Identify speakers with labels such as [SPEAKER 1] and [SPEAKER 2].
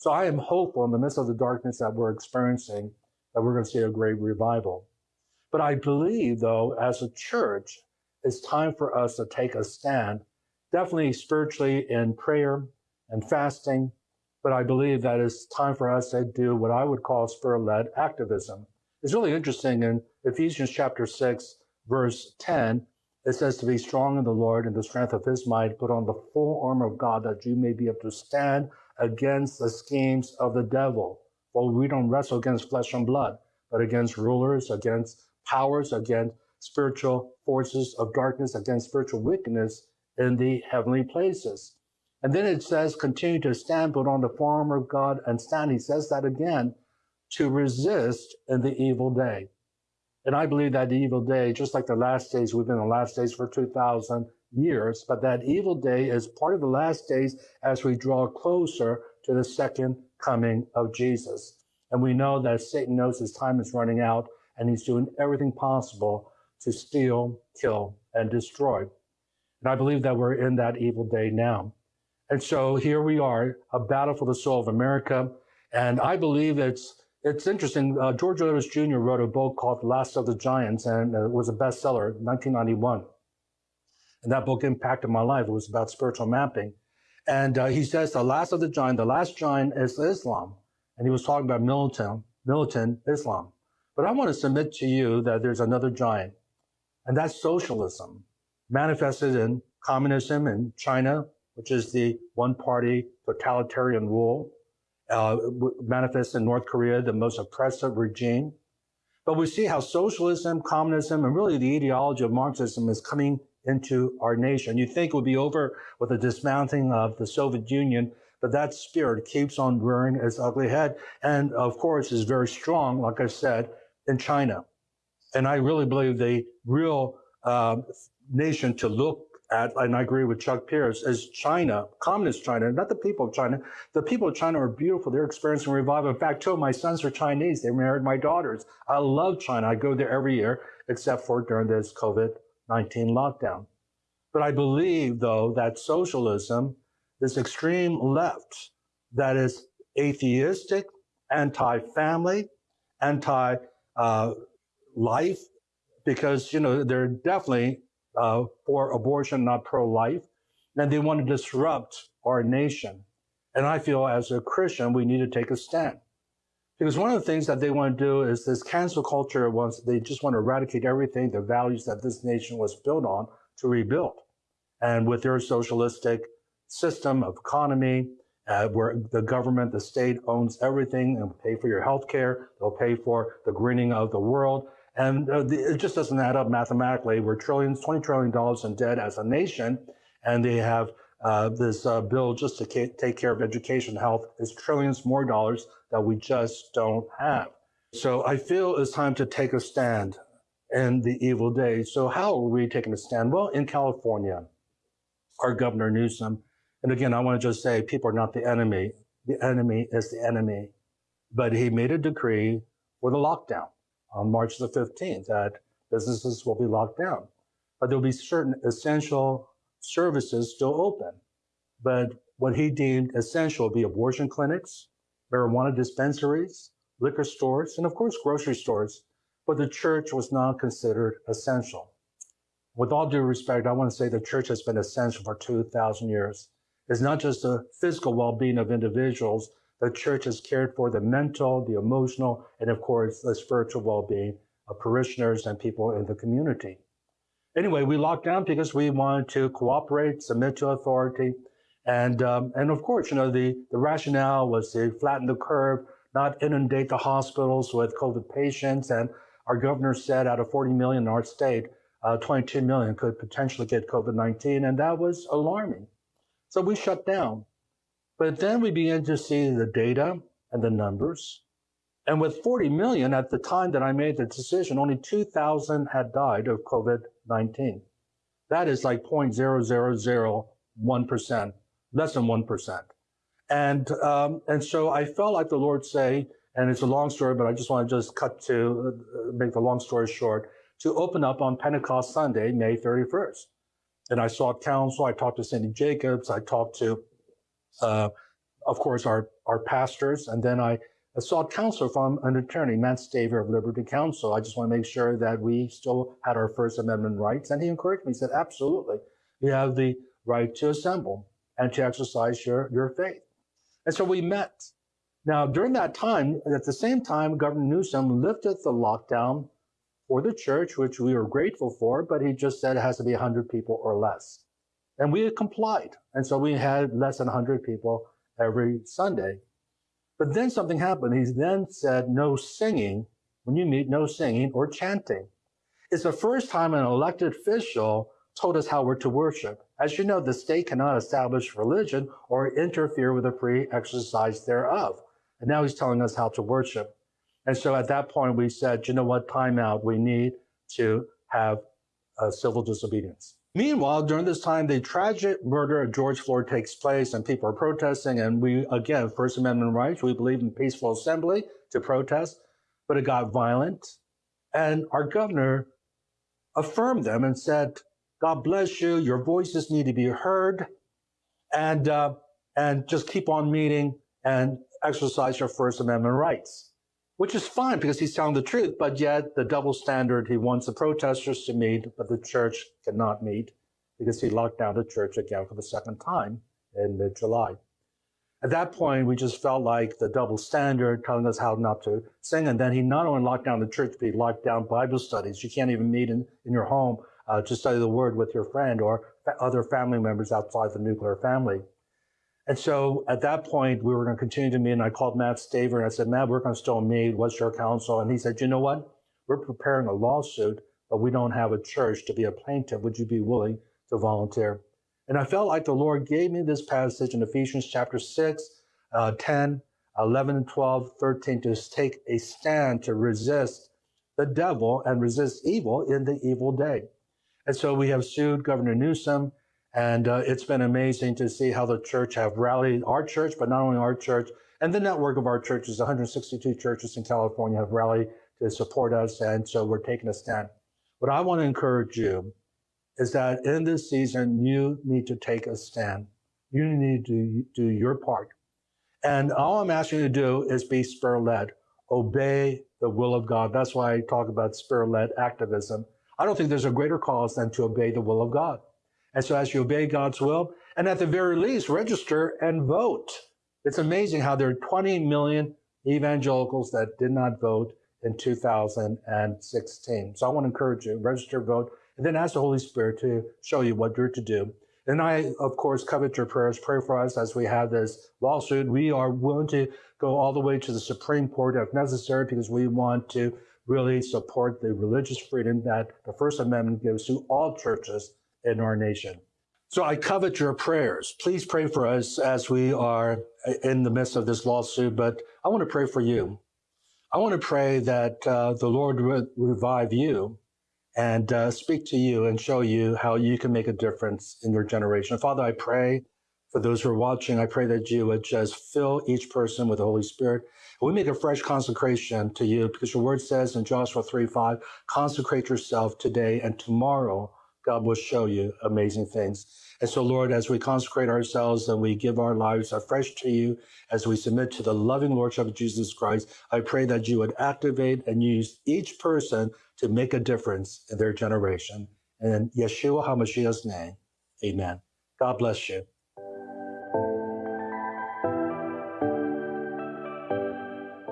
[SPEAKER 1] So I am hopeful in the midst of the darkness that we're experiencing that we're going to see a great revival. But I believe, though, as a church, it's time for us to take a stand, definitely spiritually in prayer and fasting. But I believe that it's time for us to do what I would call spirit led activism. It's really interesting in Ephesians chapter 6, verse 10, it says to be strong in the Lord and the strength of his might, put on the full armor of God that you may be able to stand against the schemes of the devil. For we don't wrestle against flesh and blood, but against rulers, against powers, against spiritual forces of darkness, against spiritual wickedness in the heavenly places. And then it says, continue to stand, put on the armor of God and stand. He says that again, to resist in the evil day. And I believe that the evil day, just like the last days, we've been in the last days for 2,000 years, but that evil day is part of the last days as we draw closer to the second coming of Jesus. And we know that Satan knows his time is running out and he's doing everything possible to steal, kill, and destroy. And I believe that we're in that evil day now. And so here we are, a battle for the soul of America. And I believe it's it's interesting. Uh, George Otis Jr. wrote a book called Last of the Giants, and it was a bestseller in 1991. And that book impacted my life. It was about spiritual mapping. And uh, he says the last of the giant, the last giant is Islam. And he was talking about militant, militant Islam. But I want to submit to you that there's another giant, and that's socialism, manifested in communism in China, which is the one party totalitarian rule uh, manifests in North Korea, the most oppressive regime. But we see how socialism, communism, and really the ideology of Marxism is coming into our nation. You think it would be over with the dismounting of the Soviet Union, but that spirit keeps on rearing its ugly head. And of course, is very strong, like I said, in China. And I really believe the real uh, nation to look at, and I agree with Chuck Pierce, is China, communist China, not the people of China. The people of China are beautiful. They're experiencing revival. In fact, two of my sons are Chinese. They married my daughters. I love China. I go there every year, except for during this COVID 19 lockdown. But I believe, though, that socialism, this extreme left that is atheistic, anti family, anti uh, life, because, you know, they're definitely uh, for abortion, not pro-life, and they want to disrupt our nation. And I feel as a Christian, we need to take a stand. Because one of the things that they want to do is this cancel culture wants, they just want to eradicate everything, the values that this nation was built on to rebuild. And with their socialistic system of economy, uh, where the government, the state owns everything and pay for your health care, they'll pay for the greening of the world. And uh, the, it just doesn't add up mathematically. We're trillions, $20 trillion in debt as a nation, and they have uh, this uh, bill just to ca- take care of education, health is trillions more dollars that we just don't have. So I feel it's time to take a stand in the evil days. So how are we taking a stand? Well, in California, our governor Newsom, and again, I want to just say people are not the enemy. The enemy is the enemy. But he made a decree for the lockdown on March the 15th that businesses will be locked down. But there'll be certain essential services still open. But what he deemed essential will be abortion clinics, marijuana dispensaries, liquor stores, and of course, grocery stores. But the church was not considered essential. With all due respect, I want to say the church has been essential for 2,000 years. It's not just the physical well-being of individuals, the church has cared for the mental, the emotional, and of course, the spiritual well-being of parishioners and people in the community. Anyway, we locked down because we wanted to cooperate, submit to authority, and um, and of course, you know, the the rationale was to flatten the curve, not inundate the hospitals with COVID patients. And our governor said, out of 40 million in our state, uh, 22 million could potentially get COVID-19, and that was alarming. So we shut down. But then we began to see the data and the numbers. And with 40 million at the time that I made the decision, only 2,000 had died of COVID 19. That is like 0.0001%, less than 1%. And, um, and so I felt like the Lord say, and it's a long story, but I just want to just cut to uh, make the long story short, to open up on Pentecost Sunday, May 31st. And I sought counsel. I talked to Cindy Jacobs. I talked to uh, of course, our, our pastors, and then I sought counsel from an attorney, Matt Staver of Liberty Counsel. I just want to make sure that we still had our First Amendment rights. And he encouraged me. He said, absolutely. You have the right to assemble and to exercise your, your faith. And so we met. Now, during that time, at the same time, Governor Newsom lifted the lockdown for the church, which we were grateful for, but he just said it has to be 100 people or less. And we complied. And so we had less than 100 people every Sunday. But then something happened. He then said, no singing. When you meet, no singing or chanting. It's the first time an elected official told us how we're to worship. As you know, the state cannot establish religion or interfere with the free exercise thereof. And now he's telling us how to worship. And so at that point, we said, you know what, time out. We need to have a civil disobedience. Meanwhile, during this time, the tragic murder of George Floyd takes place and people are protesting. And we, again, First Amendment rights, we believe in peaceful assembly to protest, but it got violent. And our governor affirmed them and said, God bless you. Your voices need to be heard. And, uh, and just keep on meeting and exercise your First Amendment rights which is fine because he's telling the truth, but yet the double standard, he wants the protesters to meet, but the church cannot meet because he locked down the church again for the second time in mid-July. At that point, we just felt like the double standard telling us how not to sing. And then he not only locked down the church, but he locked down Bible studies. You can't even meet in, in your home uh, to study the word with your friend or other family members outside the nuclear family. And so at that point, we were going to continue to meet. And I called Matt Staver and I said, Matt, we're going to still meet. What's your counsel? And he said, you know what? We're preparing a lawsuit, but we don't have a church to be a plaintiff. Would you be willing to volunteer? And I felt like the Lord gave me this passage in Ephesians chapter 6, uh, 10, 11, 12, 13 to take a stand to resist the devil and resist evil in the evil day. And so we have sued Governor Newsom and uh, it's been amazing to see how the church have rallied our church, but not only our church and the network of our churches, 162 churches in California have rallied to support us. And so we're taking a stand. What I want to encourage you is that in this season, you need to take a stand. You need to do your part. And all I'm asking you to do is be spirit led, obey the will of God. That's why I talk about spirit led activism. I don't think there's a greater cause than to obey the will of God. And so as you obey God's will, and at the very least, register and vote. It's amazing how there are 20 million evangelicals that did not vote in 2016. So I want to encourage you, register, vote, and then ask the Holy Spirit to show you what you're to do. And I, of course, covet your prayers. Pray for us as we have this lawsuit. We are willing to go all the way to the Supreme Court if necessary because we want to really support the religious freedom that the First Amendment gives to all churches in our nation. So I covet your prayers. Please pray for us as we are in the midst of this lawsuit, but I want to pray for you. I want to pray that uh, the Lord would revive you and uh, speak to you and show you how you can make a difference in your generation. Father, I pray for those who are watching, I pray that you would just fill each person with the Holy Spirit. We make a fresh consecration to you because your word says in Joshua 3 5, consecrate yourself today and tomorrow God will show you amazing things. And so, Lord, as we consecrate ourselves and we give our lives afresh to you, as we submit to the loving Lordship of Jesus Christ, I pray that you would activate and use each person to make a difference in their generation. And in Yeshua HaMashiach's name, amen. God bless you.